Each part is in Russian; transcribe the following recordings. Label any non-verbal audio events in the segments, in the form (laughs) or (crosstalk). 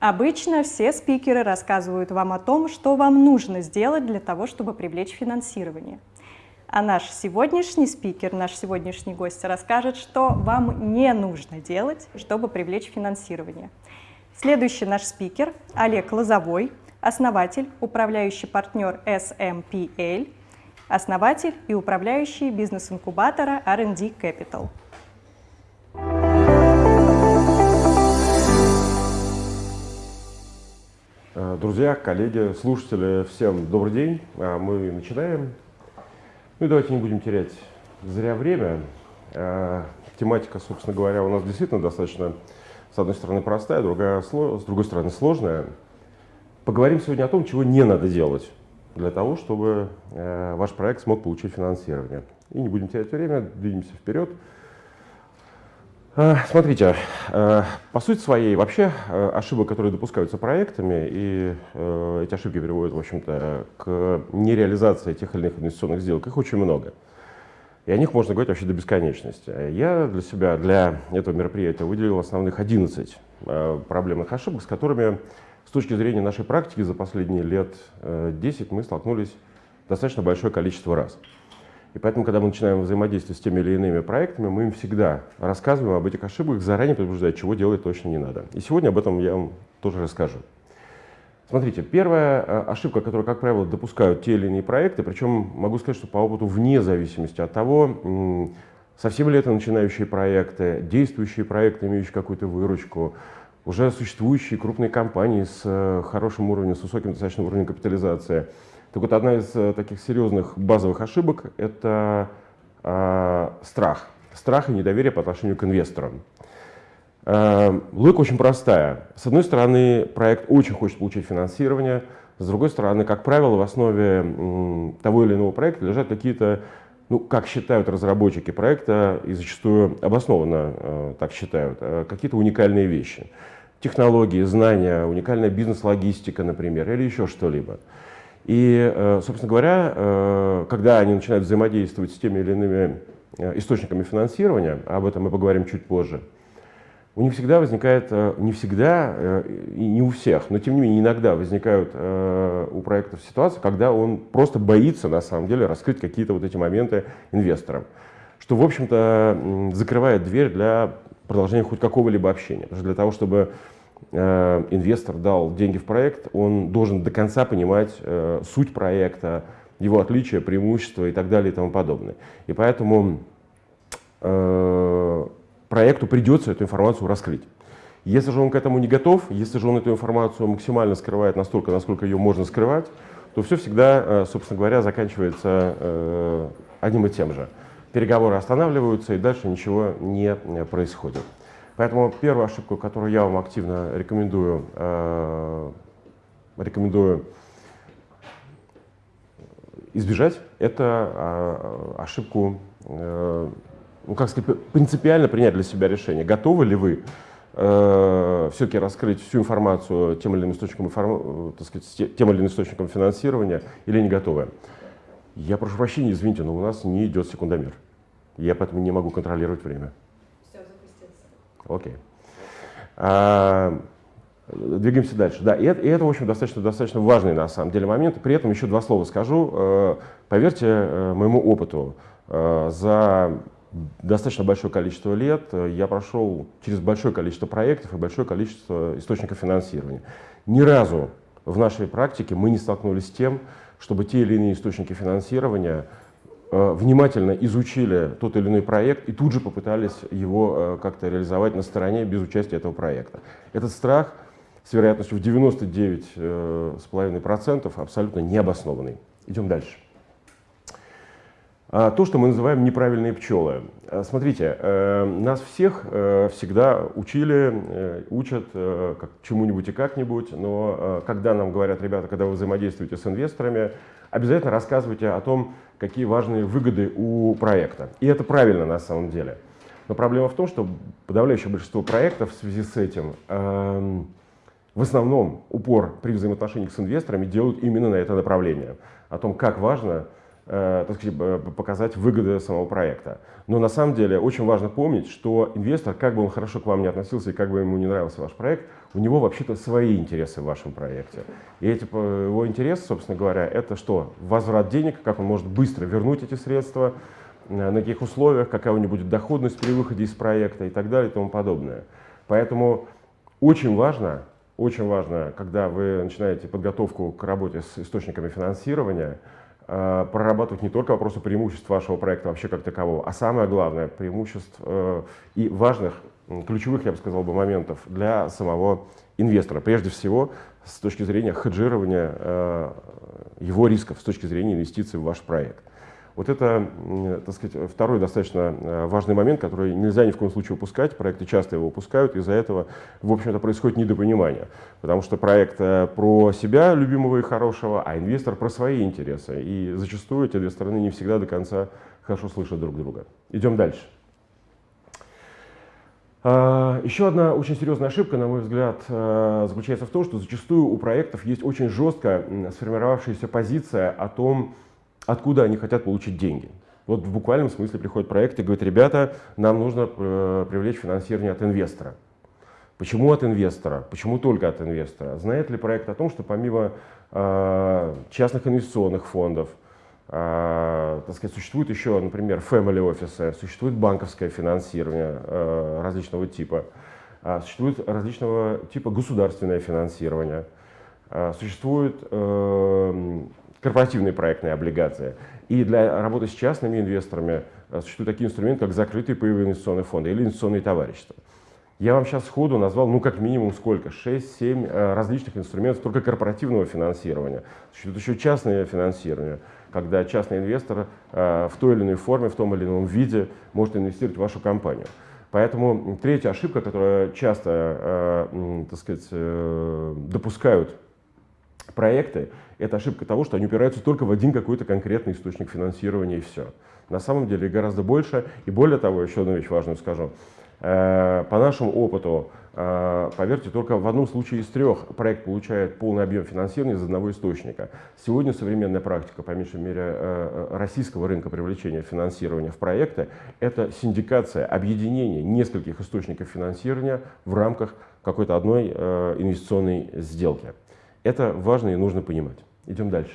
Обычно все спикеры рассказывают вам о том, что вам нужно сделать для того, чтобы привлечь финансирование. А наш сегодняшний спикер, наш сегодняшний гость расскажет, что вам не нужно делать, чтобы привлечь финансирование. Следующий наш спикер Олег Лозовой, основатель, управляющий партнер SMPL, основатель и управляющий бизнес-инкубатора R&D Capital. Друзья, коллеги, слушатели, всем добрый день. А, мы начинаем. Ну и давайте не будем терять зря время. А, тематика, собственно говоря, у нас действительно достаточно, с одной стороны, простая, другая, с другой стороны, сложная. Поговорим сегодня о том, чего не надо делать для того, чтобы э, ваш проект смог получить финансирование. И не будем терять время, двинемся вперед. Э, смотрите, э, по сути своей вообще э, ошибок, которые допускаются проектами, и эти ошибки приводят, в общем-то, к нереализации тех или иных инвестиционных сделок, их очень много. И о них можно говорить вообще до бесконечности. Я для себя, для этого мероприятия выделил основных 11 проблемных ошибок, с которыми с точки зрения нашей практики за последние лет 10 мы столкнулись достаточно большое количество раз. И поэтому, когда мы начинаем взаимодействовать с теми или иными проектами, мы им всегда рассказываем об этих ошибках, заранее предупреждая, чего делать точно не надо. И сегодня об этом я вам тоже расскажу. Смотрите, первая э, ошибка, которую, как правило, допускают те или иные проекты, причем могу сказать, что по опыту вне зависимости от того, совсем ли это начинающие проекты, действующие проекты, имеющие какую-то выручку, уже существующие крупные компании с э, хорошим уровнем, с высоким достаточным уровнем капитализации – так вот, одна из э, таких серьезных базовых ошибок – это э, страх. Страх и недоверие по отношению к инвесторам. Э, логика очень простая. С одной стороны, проект очень хочет получить финансирование, с другой стороны, как правило, в основе м, того или иного проекта лежат какие-то, ну, как считают разработчики проекта, и зачастую обоснованно э, так считают, э, какие-то уникальные вещи. Технологии, знания, уникальная бизнес-логистика, например, или еще что-либо. И, э, собственно говоря, э, когда они начинают взаимодействовать с теми или иными э, источниками финансирования, об этом мы поговорим чуть позже, у них всегда возникает, не всегда и не у всех, но тем не менее иногда возникают у проектов ситуации, когда он просто боится на самом деле раскрыть какие-то вот эти моменты инвесторам, что в общем-то закрывает дверь для продолжения хоть какого-либо общения. Потому что для того, чтобы инвестор дал деньги в проект, он должен до конца понимать э, суть проекта, его отличия, преимущества и так далее и тому подобное. И поэтому э, проекту придется эту информацию раскрыть. Если же он к этому не готов, если же он эту информацию максимально скрывает настолько, насколько ее можно скрывать, то все всегда, собственно говоря, заканчивается одним и тем же. Переговоры останавливаются, и дальше ничего не происходит. Поэтому первую ошибку, которую я вам активно рекомендую, э, рекомендую избежать, это э, ошибку, э, ну, как сказать, принципиально принять для себя решение. Готовы ли вы э, все-таки раскрыть всю информацию тем или иным источником, так сказать, тем или иным источником финансирования или не готовы? Я прошу прощения, извините, но у нас не идет секундомер. Я поэтому не могу контролировать время. Окей. А, двигаемся дальше. Да, и это, и это, в общем, достаточно, достаточно важный на самом деле момент. При этом еще два слова скажу. Э, поверьте э, моему опыту, э, за достаточно большое количество лет я прошел через большое количество проектов и большое количество источников финансирования. Ни разу в нашей практике мы не столкнулись с тем, чтобы те или иные источники финансирования внимательно изучили тот или иной проект и тут же попытались его э, как-то реализовать на стороне без участия этого проекта. Этот страх с вероятностью в 99,5% э, абсолютно необоснованный. Идем дальше. А, то, что мы называем неправильные пчелы. Смотрите, нас всех всегда учили, учат чему-нибудь и как-нибудь, но когда нам говорят, ребята, когда вы взаимодействуете с инвесторами, обязательно рассказывайте о том, какие важные выгоды у проекта. И это правильно на самом деле. Но проблема в том, что подавляющее большинство проектов в связи с этим э, в основном упор при взаимоотношениях с инвесторами делают именно на это направление. О том, как важно так сказать, показать выгоды самого проекта. Но на самом деле очень важно помнить, что инвестор, как бы он хорошо к вам не относился и как бы ему не нравился ваш проект, у него вообще-то свои интересы в вашем проекте. И эти, его интересы, собственно говоря, это что? Возврат денег, как он может быстро вернуть эти средства, на каких условиях, какая у него будет доходность при выходе из проекта и так далее и тому подобное. Поэтому очень важно, очень важно, когда вы начинаете подготовку к работе с источниками финансирования, э, прорабатывать не только вопросы преимуществ вашего проекта вообще как такового, а самое главное, преимуществ э, и важных, ключевых, я бы сказал, бы, моментов для самого инвестора. Прежде всего, с точки зрения хеджирования э, его рисков, с точки зрения инвестиций в ваш проект. Вот это, так сказать, второй достаточно э, важный момент, который нельзя ни в коем случае упускать. Проекты часто его упускают, из-за этого, в общем-то, происходит недопонимание. Потому что проект э, про себя, любимого и хорошего, а инвестор про свои интересы. И зачастую эти две стороны не всегда до конца хорошо слышат друг друга. Идем дальше. А, еще одна очень серьезная ошибка, на мой взгляд, э, заключается в том, что зачастую у проектов есть очень жестко сформировавшаяся позиция о том, откуда они хотят получить деньги. Вот в буквальном смысле приходит проект и говорит, ребята, нам нужно э, привлечь финансирование от инвестора. Почему от инвестора? Почему только от инвестора? Знает ли проект о том, что помимо э, частных инвестиционных фондов, э, так сказать, существует еще, например, family офисы, существует банковское финансирование э, различного типа, э, существует различного типа государственное финансирование, э, существует э, корпоративные проектные облигации. И для работы с частными инвесторами э, существуют такие инструменты, как закрытые паевые инвестиционные фонды или инвестиционные товарищества. Я вам сейчас сходу назвал, ну, как минимум сколько? 6-7 э, различных инструментов только корпоративного финансирования. Существует еще частное финансирование, когда частный инвестор э, в той или иной форме, в том или ином виде может инвестировать в вашу компанию. Поэтому третья ошибка, которую часто, так сказать, допускают проекты, это ошибка того, что они упираются только в один какой-то конкретный источник финансирования и все. На самом деле гораздо больше. И более того, еще одну вещь важную скажу. Э, по нашему опыту, э, поверьте, только в одном случае из трех проект получает полный объем финансирования из одного источника. Сегодня современная практика, по меньшей мере, э, российского рынка привлечения финансирования в проекты, это синдикация, объединение нескольких источников финансирования в рамках какой-то одной инвестиционной сделки. Это важно и нужно понимать. Идем дальше.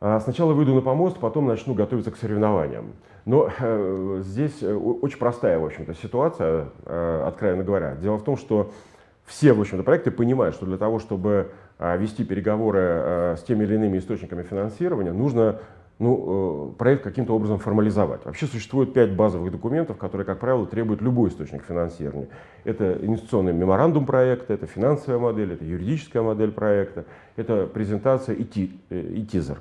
А, сначала выйду на помост, потом начну готовиться к соревнованиям. Но э, здесь э, очень простая, в общем-то, ситуация, э, откровенно говоря. Дело в том, что все, в общем-то, проекты понимают, что для того, чтобы э, вести переговоры э, с теми или иными источниками финансирования, нужно ну, э, проект каким-то образом формализовать. Вообще существует пять базовых документов, которые, как правило, требуют любой источник финансирования. Это инвестиционный меморандум проекта, это финансовая модель, это юридическая модель проекта, это презентация и, ти, э, и тизер.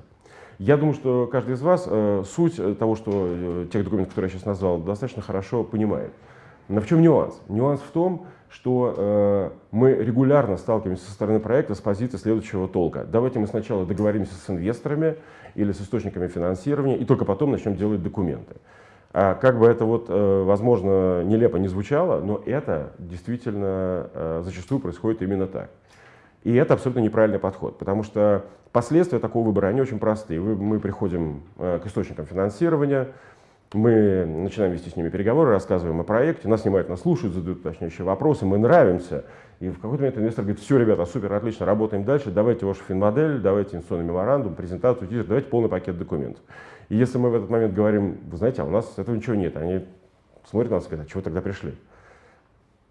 Я думаю, что каждый из вас э, суть того, что тех документов, которые я сейчас назвал, достаточно хорошо понимает. Но в чем нюанс? Нюанс в том, что мы регулярно сталкиваемся со стороны проекта с позиции следующего толка. Давайте мы сначала договоримся с инвесторами или с источниками финансирования, и только потом начнем делать документы. А как бы это вот, э, возможно, нелепо не звучало, но это действительно э, зачастую происходит именно так. И это абсолютно неправильный подход, потому что последствия такого выбора, они очень простые. Мы приходим э, к источникам финансирования, мы начинаем вести с ними переговоры, рассказываем о проекте, нас снимают, нас слушают, задают уточняющие вопросы, мы нравимся. И в какой-то момент инвестор говорит, все, ребята, супер, отлично, работаем дальше, давайте вашу финмодель, давайте инвестиционный меморандум, презентацию, тизер, давайте полный пакет документов. И если мы в этот момент говорим, вы знаете, а у нас этого ничего нет, они смотрят на нас и говорят, а чего тогда пришли?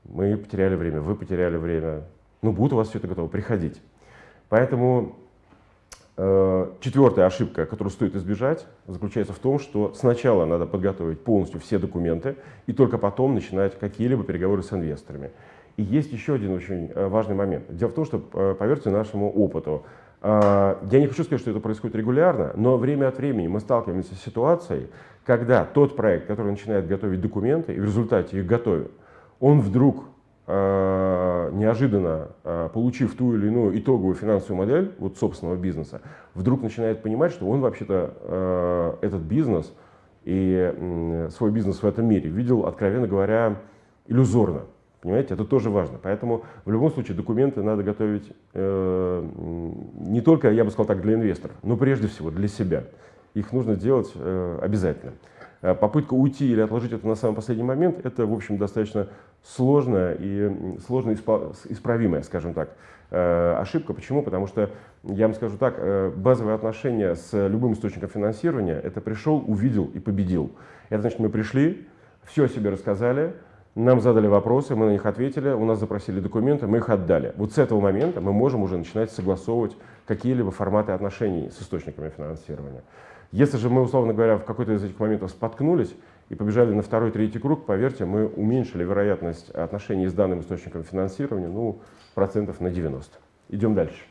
Мы потеряли время, вы потеряли время, ну будет у вас все это готово, приходить. Поэтому четвертая ошибка, которую стоит избежать, заключается в том, что сначала надо подготовить полностью все документы и только потом начинать какие-либо переговоры с инвесторами. И есть еще один очень э, важный момент. Дело в том, что, э, поверьте нашему опыту, я не хочу сказать, что это происходит регулярно, но время от времени мы сталкиваемся с ситуацией, когда тот проект, который начинает готовить документы и в результате их готовит, он вдруг Э, неожиданно э, получив ту или иную итоговую финансовую модель вот собственного бизнеса, вдруг начинает понимать, что он вообще-то э, этот бизнес и свой бизнес в этом мире видел, откровенно говоря, иллюзорно. Понимаете, это тоже важно. Поэтому в любом случае документы надо готовить э, не только, я бы сказал так, для инвесторов, но прежде всего для себя. Их нужно делать э, обязательно. Э, попытка уйти или отложить это на самый последний момент, это, в общем, достаточно сложная и сложно исправимая, скажем так, э, ошибка. Почему? Потому что, я вам скажу так, э, базовые отношения с любым источником финансирования – это пришел, увидел и победил. Это значит, мы пришли, все о себе рассказали, нам задали вопросы, мы на них ответили, у нас запросили документы, мы их отдали. Вот с этого момента мы можем уже начинать согласовывать какие-либо форматы отношений с источниками финансирования. Если же мы, условно говоря, в какой-то из этих моментов споткнулись и побежали на второй, третий круг, поверьте, мы уменьшили вероятность отношений с данным источником финансирования ну, процентов на 90. Идем дальше.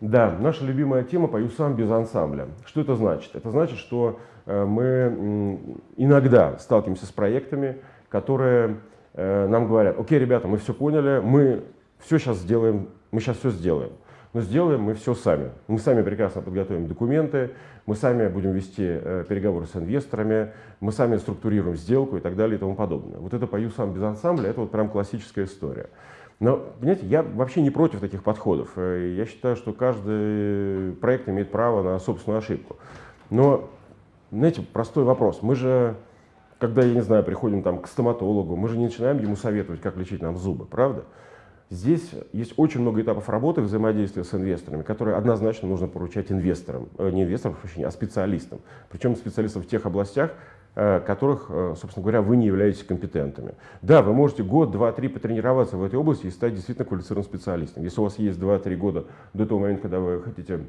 Да, наша любимая тема «Пою сам без ансамбля». Что это значит? Это значит, что Э, мы иногда сталкиваемся с проектами, которые э, нам говорят, окей, ребята, мы все поняли, мы все сейчас сделаем, мы сейчас все сделаем. Но сделаем мы все сами. Мы сами прекрасно подготовим документы, мы сами будем вести э, переговоры с инвесторами, мы сами структурируем сделку и так далее и тому подобное. Вот это «Пою сам без ансамбля» — это вот прям классическая история. Но, понимаете, я вообще не против таких подходов. Я считаю, что каждый проект имеет право на собственную ошибку. Но знаете, простой вопрос. Мы же, когда, я не знаю, приходим там к стоматологу, мы же не начинаем ему советовать, как лечить нам зубы, правда? Здесь есть очень много этапов работы взаимодействия с инвесторами, которые однозначно нужно поручать инвесторам, э, не инвесторам, а специалистам. Причем специалистам в тех областях, э, которых, э, собственно говоря, вы не являетесь компетентами. Да, вы можете год, два, три потренироваться в этой области и стать действительно квалифицированным специалистом. Если у вас есть два-три года до того момента, когда вы хотите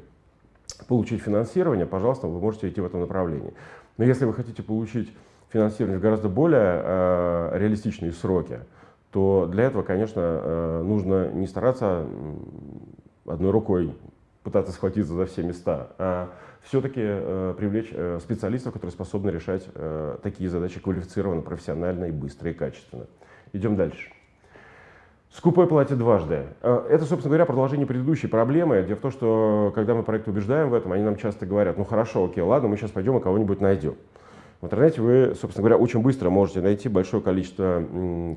получить финансирование, пожалуйста, вы можете идти в этом направлении. Но если вы хотите получить финансирование в гораздо более э, реалистичные сроки, то для этого, конечно, э, нужно не стараться одной рукой пытаться схватиться за все места, а все-таки э, привлечь э, специалистов, которые способны решать э, такие задачи квалифицированно, профессионально и быстро и качественно. Идем дальше. Скупой платит дважды. Э, это, собственно говоря, продолжение предыдущей проблемы. Дело в том, что когда мы проект убеждаем в этом, они нам часто говорят, ну хорошо, окей, ладно, мы сейчас пойдем и кого-нибудь найдем. В интернете вы, собственно говоря, очень быстро можете найти большое количество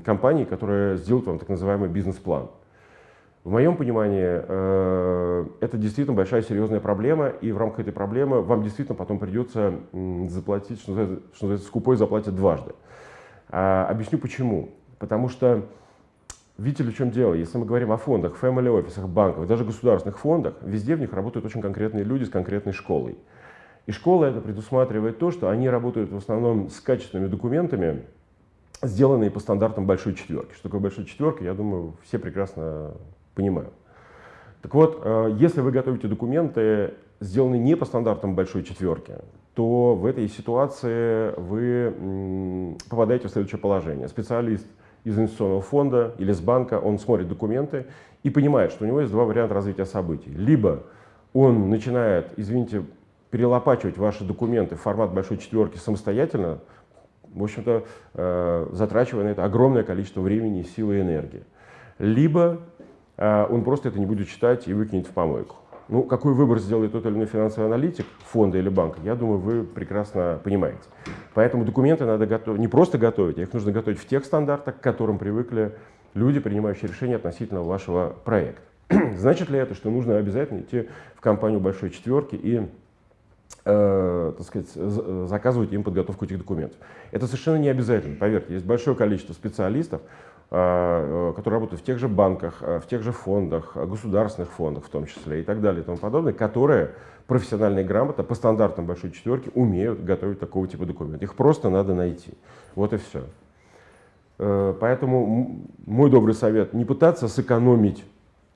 компаний, которые сделают вам так называемый бизнес-план. В моем понимании, э, это действительно большая серьезная проблема, и в рамках этой проблемы вам действительно потом придется заплатить, что называется, что называется скупой заплатит дважды. А, объясню почему. Потому что Видите ли, в чем дело? Если мы говорим о фондах, family офисах, банках, даже государственных фондах, везде в них работают очень конкретные люди с конкретной школой. И школа это предусматривает то, что они работают в основном с качественными документами, сделанные по стандартам большой четверки. Что такое большой четверка, я думаю, все прекрасно понимают. Так вот, э, если вы готовите документы, сделанные не по стандартам большой четверки, то в этой ситуации вы попадаете в следующее положение. Специалист – из инвестиционного фонда или с банка, он смотрит документы и понимает, что у него есть два варианта развития событий. Либо он начинает, извините, перелопачивать ваши документы в формат большой четверки самостоятельно, в общем-то, э, затрачивая на это огромное количество времени, силы и энергии. Либо э, он просто это не будет читать и выкинет в помойку. Ну, какой выбор сделает тот или иной финансовый аналитик фонда или банка, я думаю, вы прекрасно понимаете. Поэтому документы надо готовить, не просто готовить, а их нужно готовить в тех стандартах, к которым привыкли люди, принимающие решения относительно вашего проекта. (clears throat) Значит ли это, что нужно обязательно идти в компанию большой четверки и э, так сказать, заказывать им подготовку этих документов? Это совершенно не обязательно, поверьте. Есть большое количество специалистов, э, которые работают в тех же банках, э, в тех же фондах, э, государственных фондах в том числе и так далее и тому подобное, которые профессионально и грамотно по стандартам большой четверки умеют готовить такого типа документов. Их просто надо найти. Вот и все. Поэтому мой добрый совет, не пытаться сэкономить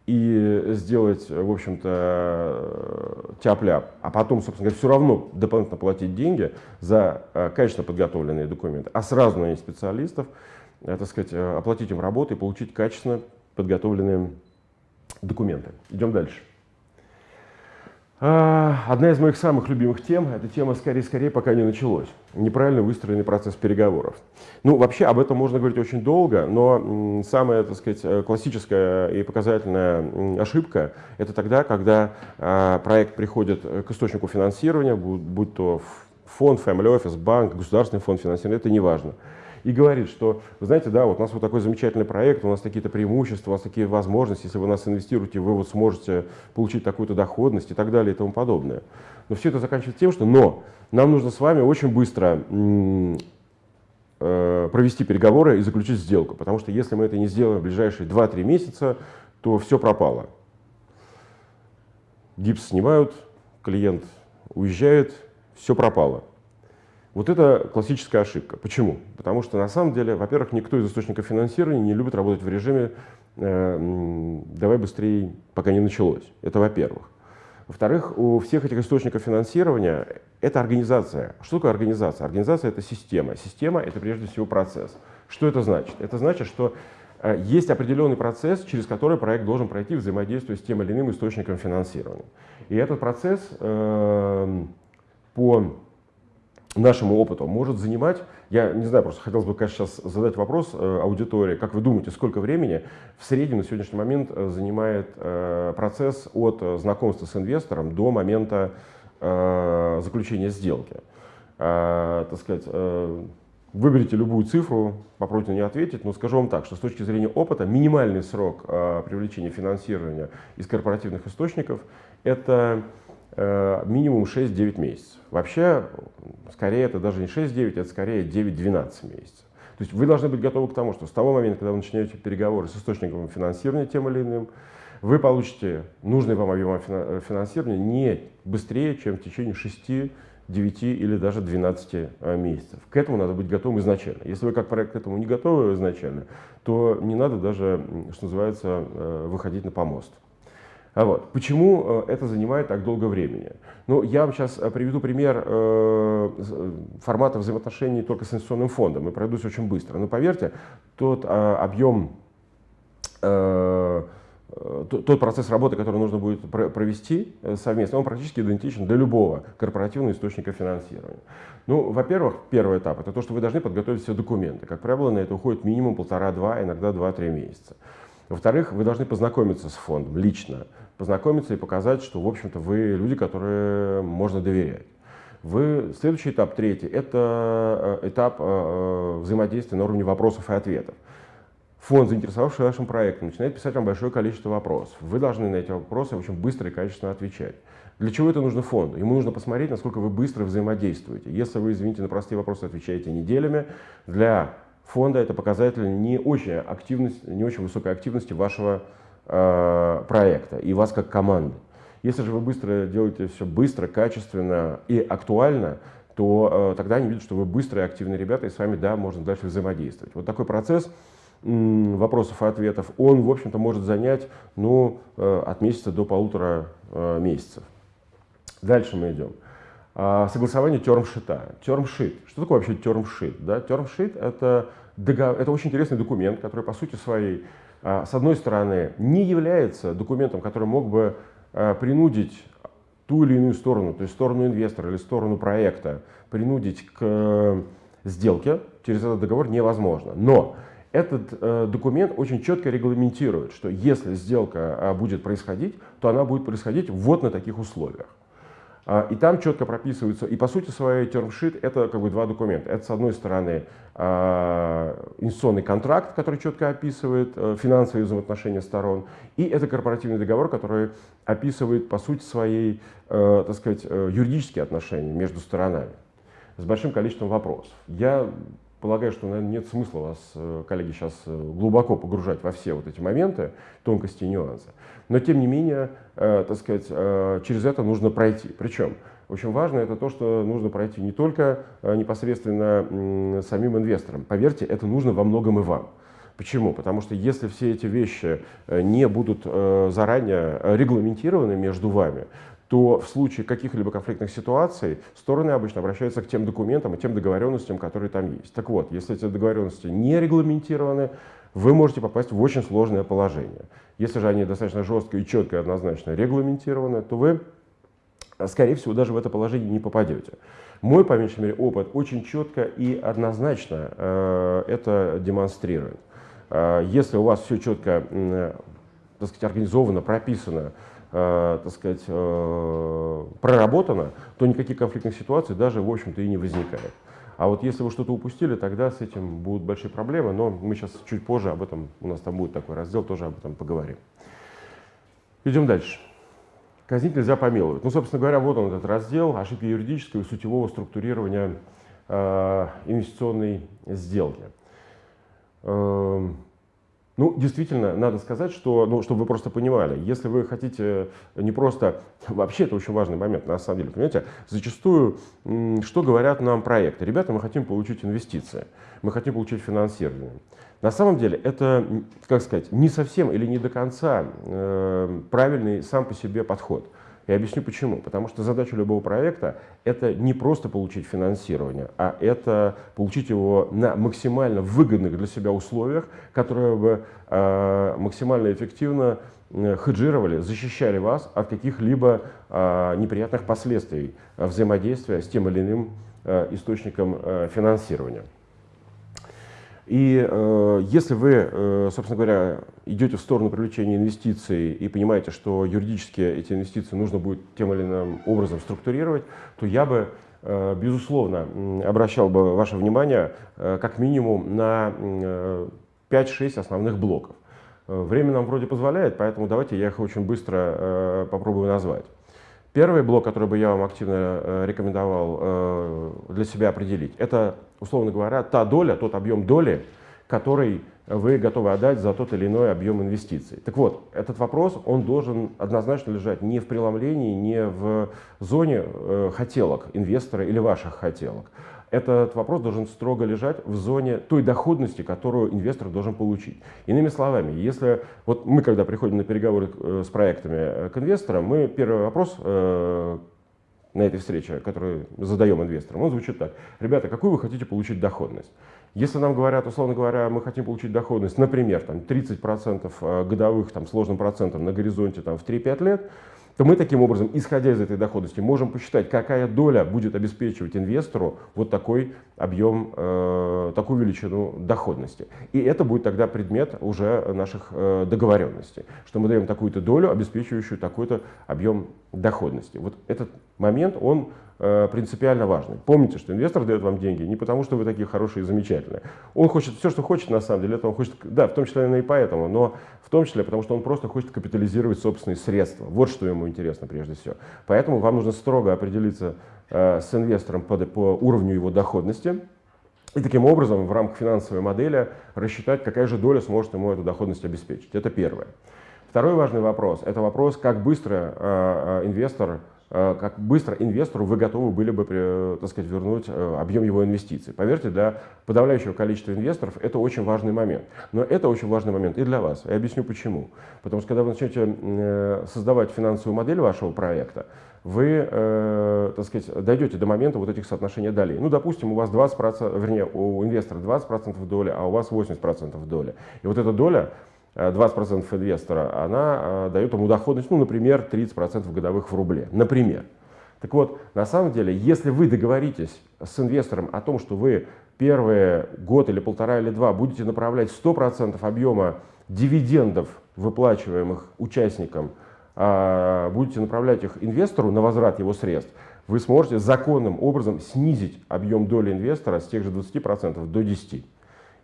и сделать, в общем-то, тяп-ляп, а потом, собственно говоря, все равно дополнительно платить деньги за качественно подготовленные документы, а сразу нанять специалистов, Э, так сказать, э, оплатить им работу и получить качественно подготовленные документы. Идем дальше. А, одна из моих самых любимых тем – это тема «скорее-скорее, пока не началось». Неправильно выстроенный процесс переговоров. Ну, вообще об этом можно говорить очень долго, но самая, так сказать, э, классическая и показательная ошибка – это тогда, когда а, проект приходит к источнику финансирования, будь то фонд, family office, банк, государственный фонд финансирования, это не важно и говорит, что, вы знаете, да, вот у нас вот такой замечательный проект, у нас такие-то преимущества, у нас такие возможности, если вы нас инвестируете, вы вот сможете получить такую-то доходность и так далее и тому подобное. Но все это заканчивается тем, что но нам нужно с вами очень быстро э, провести переговоры и заключить сделку, потому что если мы это не сделаем в ближайшие 2-3 месяца, то все пропало. Гипс снимают, клиент уезжает, все пропало. Вот это классическая ошибка. Почему? Потому что на самом деле, во-первых, никто из источников финансирования не любит работать в режиме э, «давай быстрее, пока не началось». Это во-первых. Во-вторых, у всех этих источников финансирования это организация. Что такое организация? Организация – это система. Система – это прежде всего процесс. Что это значит? Это значит, что э, есть определенный процесс, через который проект должен пройти, взаимодействуя с тем или иным источником финансирования. И этот процесс э, по нашему опыту может занимать, я не знаю, просто хотелось бы, конечно, сейчас задать вопрос э, аудитории, как вы думаете, сколько времени в среднем на сегодняшний момент э, занимает э, процесс от э, знакомства с инвестором до момента э, заключения сделки? Э, так сказать, э, выберите любую цифру, попробуйте на нее ответить, но скажу вам так, что с точки зрения опыта минимальный срок э, привлечения финансирования из корпоративных источников – это минимум 6-9 месяцев. Вообще, скорее, это даже не 6-9, это скорее 9-12 месяцев. То есть вы должны быть готовы к тому, что с того момента, когда вы начинаете переговоры с источником финансирования тем или иным, вы получите нужный вам объем финансирования не быстрее, чем в течение 6, 9 или даже 12 э, месяцев. К этому надо быть готовым изначально. Если вы как проект к этому не готовы изначально, то не надо даже, что называется, э, выходить на помост. А вот. Почему э, это занимает так долго времени? Ну, я вам сейчас э, приведу пример э, формата взаимоотношений только с инвестиционным фондом и пройдусь очень быстро. Но поверьте, тот объем, тот процесс работы, который нужно будет провести совместно, он практически идентичен для любого корпоративного источника финансирования. Ну, во-первых, первый этап – это то, что вы должны подготовить все документы. Как правило, на это уходит минимум полтора-два, иногда два-три месяца. Во-вторых, вы должны познакомиться с фондом лично, познакомиться и показать, что, в общем-то, вы люди, которые можно доверять. Вы, следующий этап, третий, это э, этап э, э, взаимодействия на уровне вопросов и ответов. Фонд, заинтересовавшийся вашим проектом, начинает писать вам большое количество вопросов. Вы должны на эти вопросы очень быстро и качественно отвечать. Для чего это нужно фонду? Ему нужно посмотреть, насколько вы быстро взаимодействуете. Если вы, извините, на простые вопросы отвечаете неделями, для фонда это показатель не очень, активность, не очень высокой активности вашего проекта и вас как команды. Если же вы быстро делаете все быстро, качественно и актуально, то э, тогда они видят, что вы быстрые, активные ребята, и с вами, да, можно дальше взаимодействовать. Вот такой процесс вопросов и ответов, он, в общем-то, может занять ну, э, от месяца до полутора э, месяцев. Дальше мы идем. А, согласование термшита. Термшит. Что такое вообще термшит? Да? Термшит это, это очень интересный документ, который по сути своей с одной стороны, не является документом, который мог бы а, принудить ту или иную сторону, то есть сторону инвестора или сторону проекта, принудить к э, сделке через этот договор невозможно. Но этот э, документ очень четко регламентирует, что если сделка а, будет происходить, то она будет происходить вот на таких условиях. А, и там четко прописываются, и по сути своей термшит это как бы два документа. Это с одной стороны а, инвестиционный контракт, который четко описывает э, финансовые взаимоотношения сторон, и это корпоративный договор, который описывает по сути своей, э, так сказать, э, юридические отношения между сторонами с большим количеством вопросов. Я полагаю, что, наверное, нет смысла вас, коллеги, сейчас глубоко погружать во все вот эти моменты, тонкости и нюансы. Но, тем не менее, э, так сказать, э, через это нужно пройти. Причем, очень важно это то, что нужно пройти не только э, непосредственно самим инвесторам. Поверьте, это нужно во многом и вам. Почему? Потому что если все эти вещи не будут заранее регламентированы между вами, то в случае каких-либо конфликтных ситуаций стороны обычно обращаются к тем документам и тем договоренностям, которые там есть. Так вот, если эти договоренности не регламентированы, вы можете попасть в очень сложное положение. Если же они достаточно жестко и четко и однозначно регламентированы, то вы, скорее всего, даже в это положение не попадете. Мой, по меньшей мере, опыт очень четко и однозначно э, это демонстрирует. Э, если у вас все четко, э, так сказать, организовано, прописано, э, так сказать, э, проработано, то никаких конфликтных ситуаций даже, в общем-то, и не возникает. А вот если вы что-то упустили, тогда с этим будут большие проблемы, но мы сейчас чуть позже об этом, у нас там будет такой раздел, тоже об этом поговорим. Идем дальше. Казнить нельзя помиловать. Ну, собственно говоря, вот он этот раздел ошибки юридического и сутевого структурирования э, инвестиционной сделки. Э, ну, действительно, надо сказать, что, ну, чтобы вы просто понимали, если вы хотите не просто... (laughs) Вообще, это очень важный момент, на самом деле. Понимаете, зачастую, что говорят нам проекты? Ребята, мы хотим получить инвестиции, мы хотим получить финансирование. На самом деле, это, как сказать, не совсем или не до конца э, правильный сам по себе подход. Я объясню почему. Потому что задача любого проекта – это не просто получить финансирование, а это получить его на максимально выгодных для себя условиях, которые бы э, максимально эффективно э, хеджировали, защищали вас от каких-либо э, неприятных последствий взаимодействия с тем или иным э, источником э, финансирования. И э, если вы, э, собственно говоря, идете в сторону привлечения инвестиций и понимаете, что юридически эти инвестиции нужно будет тем или иным образом структурировать, то я бы, э, безусловно, обращал бы ваше внимание э, как минимум на э, 5-6 основных блоков. Э, время нам вроде позволяет, поэтому давайте я их очень быстро э, попробую назвать. Первый блок, который бы я вам активно э, рекомендовал э, для себя определить, это, условно говоря, та доля, тот объем доли, который вы готовы отдать за тот или иной объем инвестиций. Так вот, этот вопрос, он должен однозначно лежать не в преломлении, не в зоне э, хотелок инвестора или ваших хотелок, этот вопрос должен строго лежать в зоне той доходности, которую инвестор должен получить. Иными словами, если вот мы, когда приходим на переговоры э, с проектами э, к инвесторам, мы первый вопрос э, на этой встрече, который задаем инвесторам, он звучит так. Ребята, какую вы хотите получить доходность? Если нам говорят, условно говоря, мы хотим получить доходность, например, там, 30% годовых там, сложным процентом на горизонте там, в 3-5 лет, то мы таким образом, исходя из этой доходности, можем посчитать, какая доля будет обеспечивать инвестору вот такой объем, э, такую величину доходности. И это будет тогда предмет уже наших э, договоренностей, что мы даем такую-то долю, обеспечивающую такой-то объем доходности. Вот этот момент, он принципиально важный. Помните, что инвестор дает вам деньги не потому, что вы такие хорошие и замечательные. Он хочет все, что хочет на самом деле. Это он хочет, да, в том числе, и поэтому, но в том числе, потому что он просто хочет капитализировать собственные средства. Вот что ему интересно прежде всего. Поэтому вам нужно строго определиться э, с инвестором по, по уровню его доходности. И таким образом в рамках финансовой модели рассчитать, какая же доля сможет ему эту доходность обеспечить. Это первое. Второй важный вопрос – это вопрос, как быстро э, э инвестор Э, как быстро инвестору вы готовы были бы э, так сказать, вернуть э, объем его инвестиций. Поверьте, для подавляющего количества инвесторов это очень важный момент. Но это очень важный момент и для вас. Я объясню почему. Потому что когда вы начнете создавать финансовую модель вашего проекта, вы, э, так сказать, дойдете до момента вот этих соотношений долей. Ну, допустим, у вас 20%, вернее, у инвестора 20% доли, а у вас 80% доли. И вот эта доля 20% э, инвестора, она э, дает ему доходность, ну, например, 30% годовых в рубле. Например. Так вот, на самом деле, если вы договоритесь с инвестором о том, что вы первые год или полтора или два будете направлять 100% объема дивидендов, выплачиваемых участникам, а будете направлять их инвестору на возврат его средств, вы сможете законным образом снизить объем доли инвестора с тех же 20% до 10%.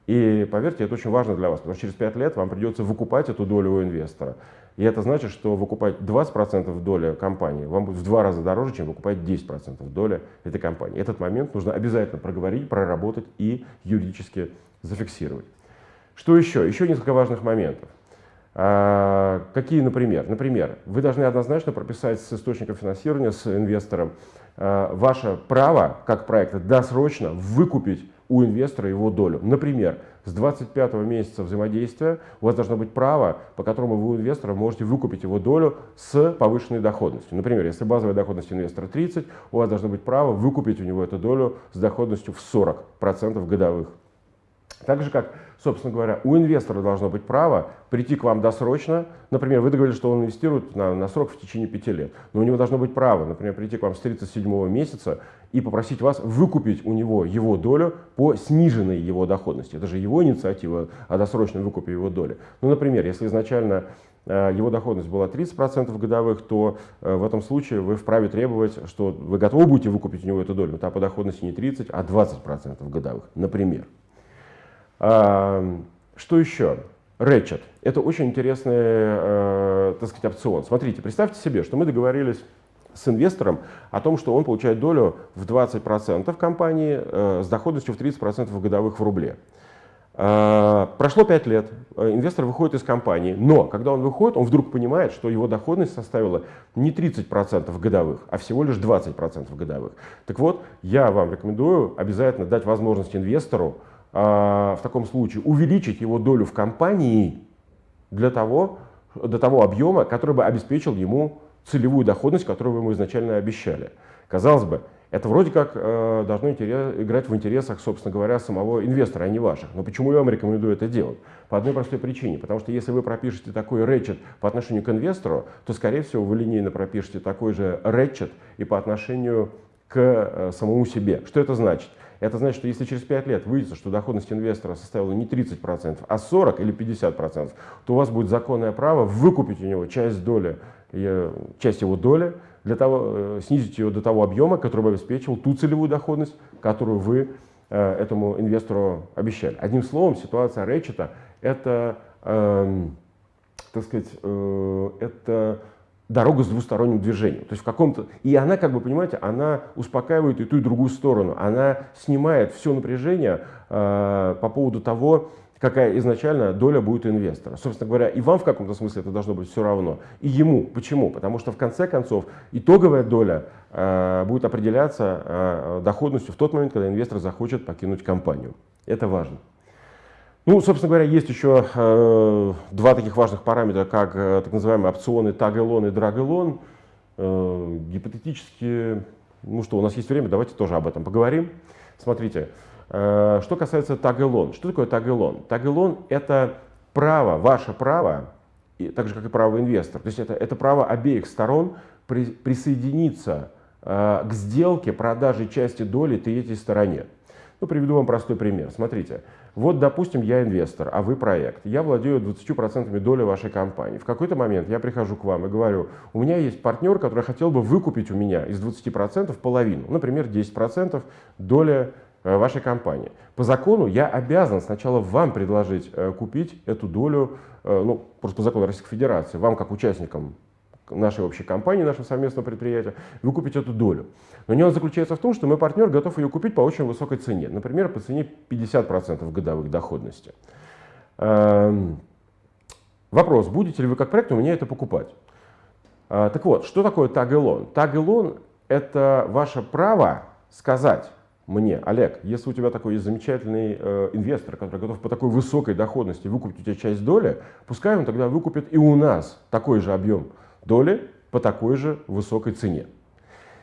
И поверьте, это очень важно для вас, потому что через 5 лет вам придется выкупать эту долю у инвестора. И это значит, что выкупать 20% доли компании вам будет в два раза дороже, чем выкупать 10% доли этой компании. Этот момент нужно обязательно проговорить, проработать и юридически зафиксировать. Что еще? Еще несколько важных моментов. А, какие, например? Например, вы должны однозначно прописать с источником финансирования, с инвестором, а, ваше право, как проекта, досрочно выкупить у инвестора его долю. Например, с 25 месяца взаимодействия у вас должно быть право, по которому вы у инвестора можете выкупить его долю с повышенной доходностью. Например, если базовая доходность инвестора 30, у вас должно быть право выкупить у него эту долю с доходностью в 40% годовых. Так же, как собственно говоря, у инвестора должно быть право прийти к вам досрочно. Например, вы договорились, что он инвестирует на, на срок в течение пяти лет. Но у него должно быть право, например, прийти к вам с 37 месяца и попросить вас выкупить у него его долю по сниженной его доходности. Это же его инициатива о досрочном выкупе его доли. Ну, например, если изначально э, его доходность была 30% годовых, то э, в этом случае вы вправе требовать, что вы готовы будете выкупить у него эту долю, но там по доходности не 30, а 20% годовых, например. Что еще? Ratchet. Это очень интересный, э, так сказать, опцион. Смотрите, представьте себе, что мы договорились с инвестором о том, что он получает долю в 20% компании э, с доходностью в 30% годовых в рубле. Э, прошло 5 лет, инвестор выходит из компании, но когда он выходит, он вдруг понимает, что его доходность составила не 30% годовых, а всего лишь 20% годовых. Так вот, я вам рекомендую обязательно дать возможность инвестору в таком случае увеличить его долю в компании для того, до того объема, который бы обеспечил ему целевую доходность, которую вы ему изначально обещали. Казалось бы, это вроде как э, должно интерес, играть в интересах, собственно говоря, самого инвестора, а не ваших. Но почему я вам рекомендую это делать? По одной простой причине. Потому что если вы пропишете такой рэчет по отношению к инвестору, то, скорее всего, вы линейно пропишете такой же рэчет и по отношению к э, самому себе. Что это значит? Это значит, что если через 5 лет выйдет, что доходность инвестора составила не 30%, а 40 или 50%, то у вас будет законное право выкупить у него часть доли, э, часть его доли, для того, э, снизить ее до того объема, который бы обеспечивал ту целевую доходность, которую вы э, этому инвестору обещали. Одним словом, ситуация Рэчета – это, э, так сказать, э, это дорога с двусторонним движением. То есть в каком-то... И она, как бы, понимаете, она успокаивает и ту, и другую сторону. Она снимает все напряжение э, по поводу того, какая изначально доля будет у инвестора. Собственно говоря, и вам в каком-то смысле это должно быть все равно, и ему. Почему? Потому что в конце концов итоговая доля э, будет определяться э, доходностью в тот момент, когда инвестор захочет покинуть компанию. Это важно. Ну, собственно говоря, есть еще э, два таких важных параметра, как э, так называемые опционы таг-элон и драг-элон. Э, гипотетически, ну что, у нас есть время, давайте тоже об этом поговорим. Смотрите, э, что касается таг-элон. Что такое таг-элон? Таг-элон – это право, ваше право, и, так же, как и право инвестора. То есть это, это право обеих сторон при, присоединиться э, к сделке продажи части доли третьей стороне. Ну, приведу вам простой пример. Смотрите, вот, допустим, я инвестор, а вы проект. Я владею 20% доли вашей компании. В какой-то момент я прихожу к вам и говорю, у меня есть партнер, который хотел бы выкупить у меня из 20% половину, например, 10% доли э, вашей компании. По закону я обязан сначала вам предложить э, купить эту долю, э, ну, просто по закону Российской Федерации, вам как участникам нашей общей компании, нашего совместного предприятия, выкупить эту долю. Но нюанс заключается в том, что мой партнер готов ее купить по очень высокой цене, например, по цене 50% годовых доходности. Эм, вопрос, будете ли вы как проект у меня это покупать? Э, так вот, что такое таг-элон? Таг-элон – это ваше право сказать мне, Олег, если у тебя такой есть замечательный э, инвестор, который готов по такой высокой доходности выкупить у тебя часть доли, пускай он тогда выкупит и у нас такой же объем доли по такой же высокой цене.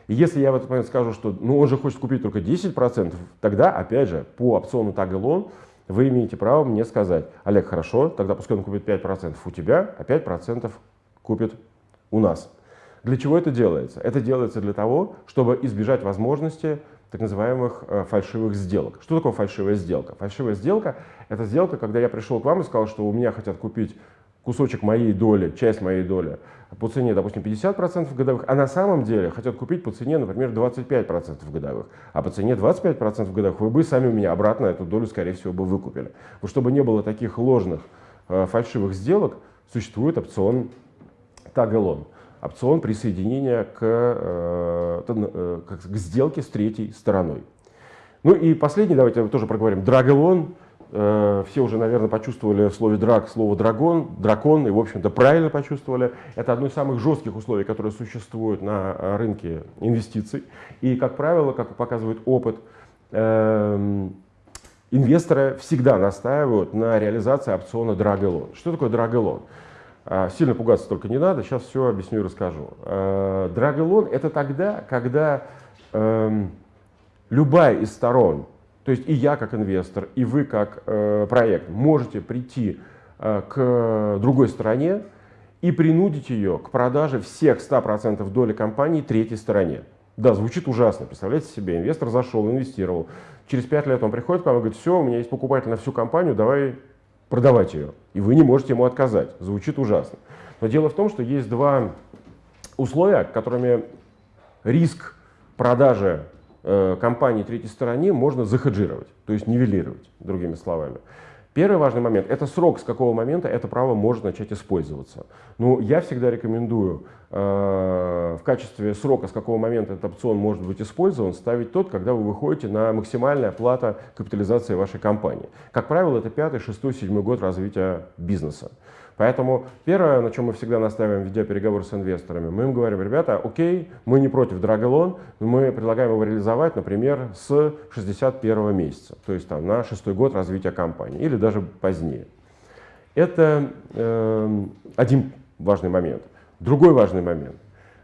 И если я в этот момент скажу, что ну, он же хочет купить только 10%, тогда, опять же, по опциону Tag вы имеете право мне сказать, Олег, хорошо, тогда пускай он купит 5% у тебя, а 5% купит у нас. Для чего это делается? Это делается для того, чтобы избежать возможности так называемых э, фальшивых сделок. Что такое фальшивая сделка? Фальшивая сделка – это сделка, когда я пришел к вам и сказал, что у меня хотят купить кусочек моей доли, часть моей доли по цене, допустим, 50% годовых, а на самом деле хотят купить по цене, например, 25% годовых, а по цене 25% годовых вы бы сами у меня обратно эту долю, скорее всего, бы выкупили. Вот чтобы не было таких ложных э, фальшивых сделок, существует опцион таг-элон, опцион присоединения к, э, э, к сделке с третьей стороной. Ну и последний, давайте тоже проговорим, Э, все уже, наверное, почувствовали в слове драк слово дракон, дракон, и, в общем-то, правильно почувствовали. Это одно из самых жестких условий, которые существуют на э, рынке инвестиций. И, как правило, как показывает опыт, эм, инвесторы всегда настаивают на реализации опциона Драгелон. Что такое Драгелон? А, сильно пугаться только не надо, сейчас все объясню и расскажу. Э, Драгелон – это тогда, когда эм, любая из сторон то есть и я как инвестор, и вы как э, проект можете прийти э, к другой стороне и принудить ее к продаже всех 100% доли компании третьей стороне. Да, звучит ужасно. Представляете себе, инвестор зашел, инвестировал. Через 5 лет он приходит к вам и говорит, все, у меня есть покупатель на всю компанию, давай продавать ее. И вы не можете ему отказать. Звучит ужасно. Но дело в том, что есть два условия, которыми риск продажи компании третьей стороне можно захеджировать, то есть нивелировать, другими словами. Первый важный момент – это срок, с какого момента это право может начать использоваться. Ну, я всегда рекомендую э, в качестве срока, с какого момента этот опцион может быть использован, ставить тот, когда вы выходите на максимальная плата капитализации вашей компании. Как правило, это пятый, шестой, седьмой год развития бизнеса. Поэтому первое, на чем мы всегда настаиваем, ведя переговоры с инвесторами, мы им говорим, ребята, окей, мы не против драголон, мы предлагаем его реализовать, например, с 61 месяца, то есть там, на шестой год развития компании или даже позднее. Это э, один важный момент. Другой важный момент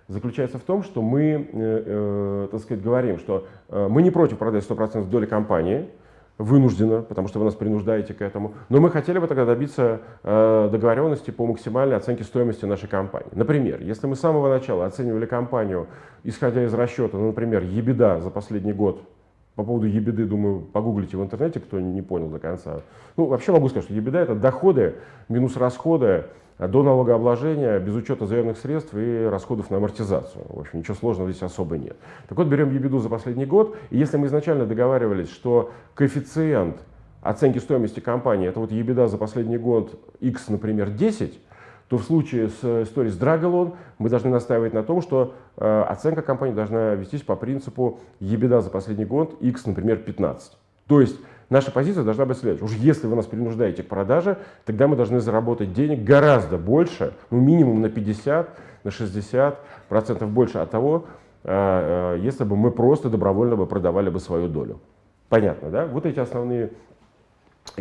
заключается в том, что мы, э, э, так сказать, говорим, что э, мы не против продать 100% доли компании, вынужденно, потому что вы нас принуждаете к этому. Но мы хотели бы тогда добиться э, договоренности по максимальной оценке стоимости нашей компании. Например, если мы с самого начала оценивали компанию, исходя из расчета, ну, например, ебеда за последний год, по поводу ебеды, думаю, погуглите в интернете, кто не понял до конца. Ну, вообще могу сказать, что ебеда – это доходы минус расходы до налогообложения без учета заемных средств и расходов на амортизацию. В общем, ничего сложного здесь особо нет. Так вот, берем ебеду за последний год, и если мы изначально договаривались, что коэффициент оценки стоимости компании, это вот ебеда за последний год x, например, 10, то в случае с историей с Dragalon мы должны настаивать на том, что э, оценка компании должна вестись по принципу ебеда за последний год x, например, 15. То есть Наша позиция должна быть следующей. Уж если вы нас принуждаете к продаже, тогда мы должны заработать денег гораздо больше, ну минимум на 50, на 60 процентов больше от того, а, а, если бы мы просто добровольно бы продавали бы свою долю. Понятно, да? Вот эти основные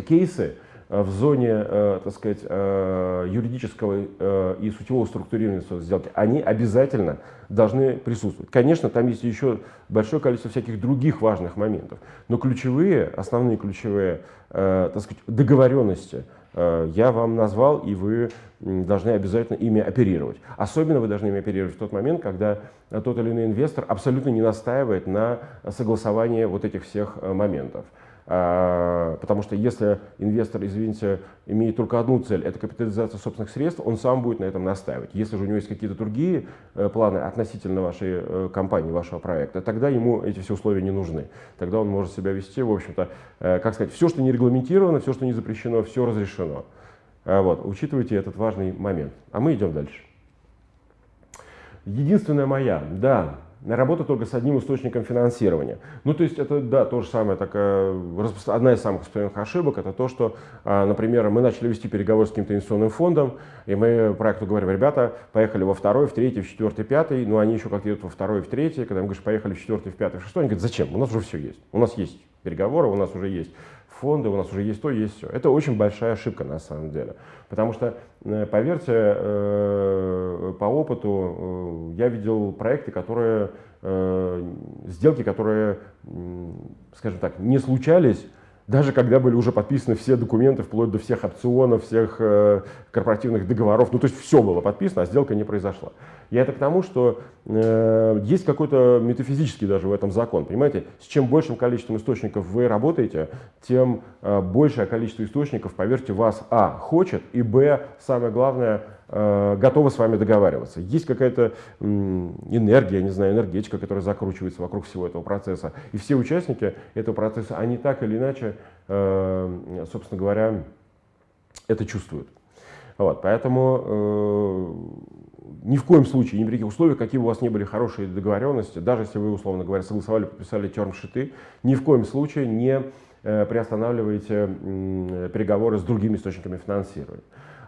кейсы, Э, в зоне, э, так сказать, э, юридического и сутевого структурирования сделки, они обязательно должны присутствовать. Конечно, там есть еще большое количество всяких других важных моментов, но ключевые, основные ключевые, так сказать, договоренности я вам назвал, и вы должны обязательно ими оперировать. Особенно вы должны ими оперировать в тот момент, когда тот или иной инвестор абсолютно не настаивает на согласовании вот этих всех моментов. А, потому что если инвестор, извините, имеет только одну цель, это капитализация собственных средств, он сам будет на этом настаивать. Если же у него есть какие-то другие э, планы относительно вашей э, компании, вашего проекта, тогда ему эти все условия не нужны. Тогда он может себя вести, в общем-то, э, как сказать, все, что не регламентировано, все, что не запрещено, все разрешено. А вот, учитывайте этот важный момент. А мы идем дальше. Единственная моя, да, работа только с одним источником финансирования. Ну, то есть это, да, то же самое, такая, одна из самых распространенных ошибок, это то, что, а, например, мы начали вести переговоры с каким-то инвестиционным фондом, и мы проекту говорим, ребята, поехали во второй, в третий, в четвертый, пятый, но они еще как-то идут во второй, в третий, когда мы говорим, поехали в четвертый, в пятый, в шестой, они говорят, зачем, у нас уже все есть, у нас есть переговоры, у нас уже есть фонды, у нас уже есть то, есть все. Это очень большая ошибка на самом деле. Потому что, э, поверьте, э, по опыту э, я видел проекты, которые, сделки, которые, скажем так, не случались, даже когда были уже подписаны все документы, вплоть до всех опционов, всех корпоративных договоров, ну то есть все было подписано, а сделка не произошла. Я это к тому, что э, есть какой-то метафизический даже в этом закон. Понимаете, с чем большим количеством источников вы работаете, тем э, большее количество источников, поверьте, вас, а, хочет, и, б, самое главное, э, готовы с вами договариваться. Есть какая-то э, энергия, не знаю, энергетика, которая закручивается вокруг всего этого процесса. И все участники этого процесса, они так или иначе, э, собственно говоря, это чувствуют. Вот, поэтому э, ни в коем случае, ни при каких условиях, какие бы у вас не были хорошие договоренности, даже если вы, условно говоря, согласовали, подписали термшиты, ни в коем случае не э, приостанавливайте э, переговоры с другими источниками финансирования.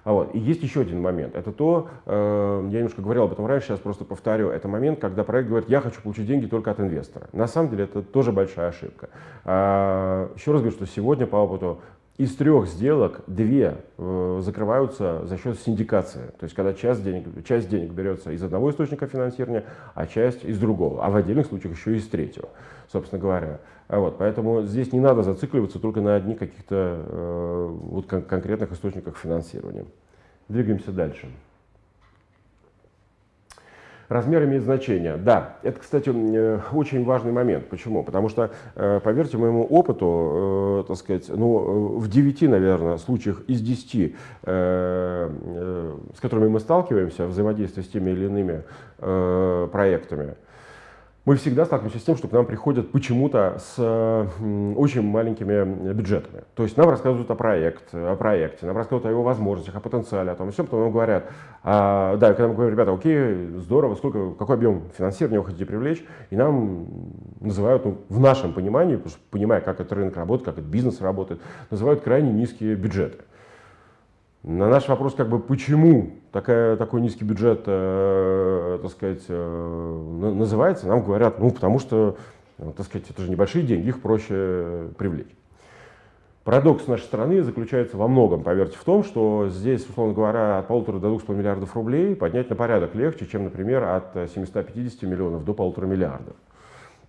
А вот. И есть еще один момент. Это то, э, я немножко говорил об этом раньше, сейчас просто повторю. Это момент, когда проект говорит, я хочу получить деньги только от инвестора. На самом деле это тоже большая ошибка. А, еще раз говорю, что сегодня по опыту из трех сделок две э, закрываются за счет синдикации. То есть, когда часть денег, часть денег берется из одного источника финансирования, а часть из другого. А в отдельных случаях еще и из третьего, собственно говоря. А вот, поэтому здесь не надо зацикливаться только на одних каких-то э, вот кон конкретных источниках финансирования. Двигаемся дальше. Размер имеет значение. Да, это, кстати, э, очень важный момент. Почему? Потому что, э, поверьте моему опыту, э, так сказать, ну, в 9, наверное, случаях из 10 с которыми мы сталкиваемся, взаимодействие с теми или иными проектами, мы всегда сталкиваемся с тем, что к нам приходят почему-то с очень маленькими бюджетами. То есть нам рассказывают о, проект, о проекте, нам рассказывают о его возможностях, о потенциале, о том всем, потом нам говорят, а, да, когда мы говорим, ребята, окей, здорово, сколько, какой объем финансирования вы хотите привлечь, и нам называют, ну, в нашем понимании, понимая, как этот рынок работает, как этот бизнес работает, называют крайне низкие бюджеты. На наш вопрос, как бы, почему такая, такой низкий бюджет, э, так сказать, э, называется, нам говорят, ну, потому что, э, так сказать, это же небольшие деньги, их проще привлечь. Парадокс нашей страны заключается во многом, поверьте, в том, что здесь, условно говоря, от полутора до двух с миллиардов рублей поднять на порядок легче, чем, например, от 750 миллионов до полутора миллиардов.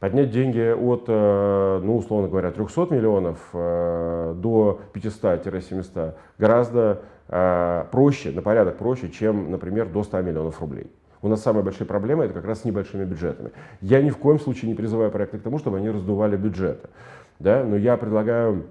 Поднять деньги от, э, ну, условно говоря, 300 миллионов э, до 500-700 гораздо э, проще, на порядок проще, чем, например, до 100 миллионов рублей. У нас самая большая проблема это как раз с небольшими бюджетами. Я ни в коем случае не призываю проекты к тому, чтобы они раздували бюджеты. Да? Но я предлагаю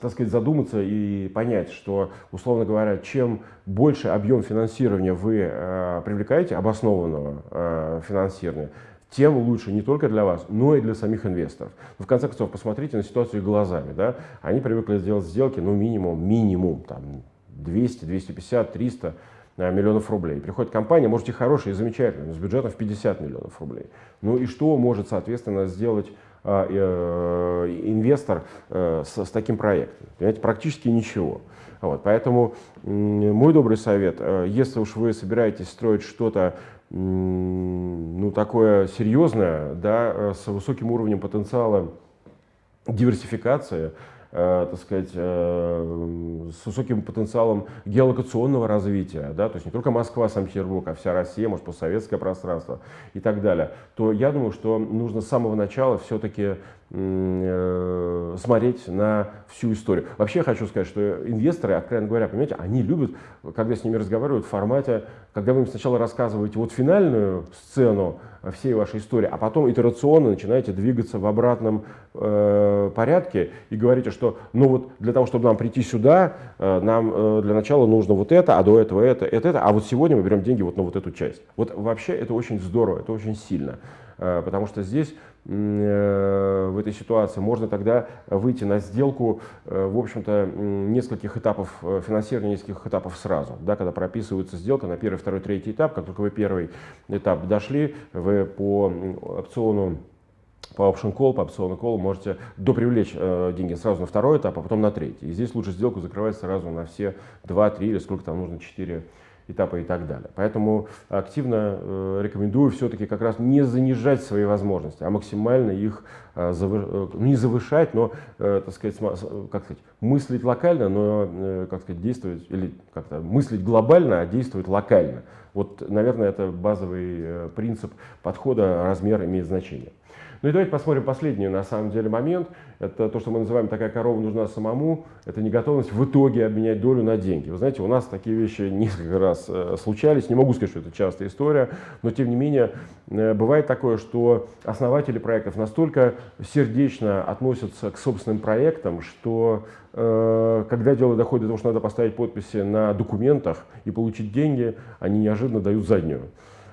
так сказать, задуматься и понять, что, условно говоря, чем больше объем финансирования вы э, привлекаете, обоснованного э, финансирования, тем лучше не только для вас, но и для самих инвесторов. Но в конце концов, посмотрите на ситуацию глазами. Да? Они привыкли сделать сделки, ну, минимум, минимум, там, 200, 250, 300 миллионов рублей. Приходит компания, может и хорошая, и замечательная, с бюджетом в 50 миллионов рублей. Ну и что может, соответственно, сделать а, э, инвестор э, с, с таким проектом? Понимаете, практически ничего. Вот, поэтому мой добрый совет, э, если уж вы собираетесь строить что-то ну, такое серьезное, да, э, с высоким уровнем потенциала диверсификации, э, так сказать, э, с высоким потенциалом геолокационного развития, да, то есть не только Москва, Санкт-Петербург, а вся Россия, может, постсоветское пространство и так далее, то я думаю, что нужно с самого начала все-таки э, смотреть на всю историю. Вообще хочу сказать, что инвесторы, откровенно говоря, понимаете, они любят, когда с ними разговаривают в формате, когда вы им сначала рассказываете вот финальную сцену всей вашей истории, а потом итерационно начинаете двигаться в обратном э, порядке и говорите, что ну вот для того, чтобы нам прийти сюда, э, нам э, для начала нужно вот это, а до этого это, это, это, а вот сегодня мы берем деньги вот на вот эту часть. Вот вообще это очень здорово, это очень сильно, э, потому что здесь Э, в этой ситуации, можно тогда выйти на сделку, э, в общем-то, нескольких этапов э, финансирования, нескольких этапов сразу, да, когда прописывается сделка на первый, второй, третий этап, как только вы первый этап дошли, вы по опциону по option call, по опциону call можете допривлечь э, деньги сразу на второй этап, а потом на третий. И здесь лучше сделку закрывать сразу на все два, три или сколько там нужно, четыре этапа и так далее. Поэтому активно э, рекомендую все-таки как раз не занижать свои возможности, а максимально их э, завы, э, не завышать, но, так сказать, как сказать, мыслить локально, но, как сказать, действовать, или как-то мыслить глобально, а действовать локально. Вот, наверное, это базовый принцип подхода, размер имеет значение. Ну и давайте посмотрим последний, на самом деле, момент. Это то, что мы называем «такая корова нужна самому». Это неготовность в итоге обменять долю на деньги. Вы знаете, у нас такие вещи несколько раз э, случались. Не могу сказать, что это частая история, но тем не менее э, бывает такое, что основатели проектов настолько сердечно относятся к собственным проектам, что э, когда дело доходит до того, что надо поставить подписи на документах и получить деньги, они неожиданно дают заднюю.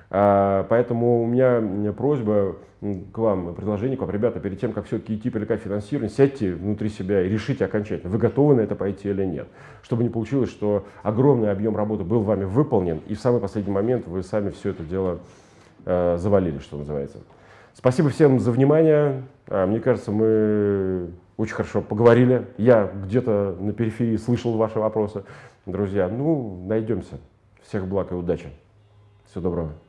А, поэтому у меня просьба к вам, предложение к вам, ребята, перед тем, как все-таки идти привлекать финансирование, сядьте внутри себя и решите окончательно, вы готовы на это пойти или нет. Чтобы не получилось, что огромный объем работы был вами выполнен, и в самый последний момент вы сами все это дело э, завалили, что называется. Спасибо всем за внимание. А, мне кажется, мы очень хорошо поговорили. Я где-то на периферии слышал ваши вопросы. Друзья, ну, найдемся. Всех благ и удачи. Всего доброго.